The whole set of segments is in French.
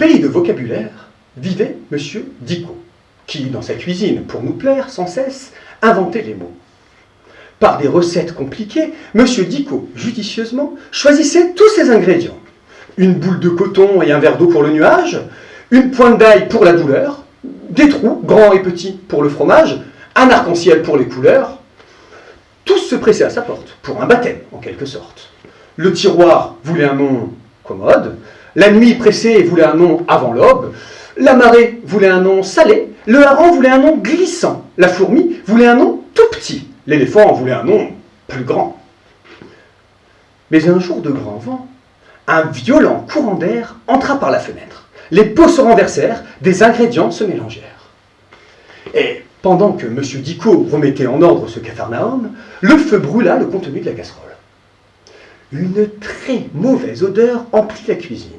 pays de vocabulaire vivait Monsieur Dicot, qui, dans sa cuisine, pour nous plaire sans cesse, inventait les mots. Par des recettes compliquées, Monsieur Dicot, judicieusement, choisissait tous ses ingrédients. Une boule de coton et un verre d'eau pour le nuage, une pointe d'ail pour la douleur, des trous, grands et petits, pour le fromage, un arc-en-ciel pour les couleurs. Tous se pressaient à sa porte, pour un baptême, en quelque sorte. Le tiroir voulait un nom commode, la nuit pressée voulait un nom avant l'aube, la marée voulait un nom salé, le hareng voulait un nom glissant, la fourmi voulait un nom tout petit, l'éléphant voulait un nom plus grand. Mais un jour de grand vent, un violent courant d'air entra par la fenêtre. Les pots se renversèrent, des ingrédients se mélangèrent. Et pendant que M. Dicot remettait en ordre ce capharnaüm, le feu brûla le contenu de la casserole. Une très mauvaise odeur emplit la cuisine.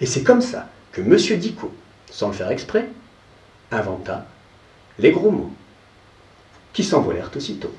Et c'est comme ça que M. Dicot, sans le faire exprès, inventa les gros mots, qui s'envolèrent aussitôt.